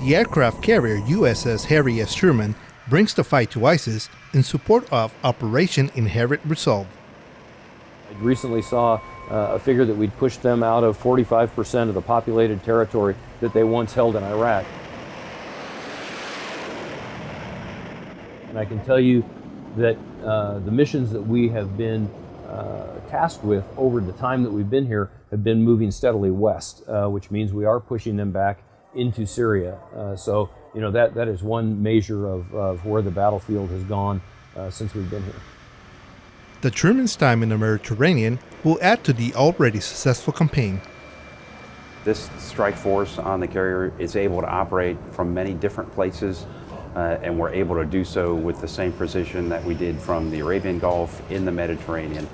The aircraft carrier USS Harry S. Truman brings the fight to ISIS in support of Operation Inherent Resolve. I recently saw uh, a figure that we'd pushed them out of 45% of the populated territory that they once held in Iraq. And I can tell you that uh, the missions that we have been uh, tasked with over the time that we've been here have been moving steadily west, uh, which means we are pushing them back into Syria. Uh, so, you know, that, that is one measure of, of where the battlefield has gone uh, since we've been here. The Truman's time in the Mediterranean will add to the already successful campaign. This strike force on the carrier is able to operate from many different places uh, and we're able to do so with the same precision that we did from the Arabian Gulf in the Mediterranean.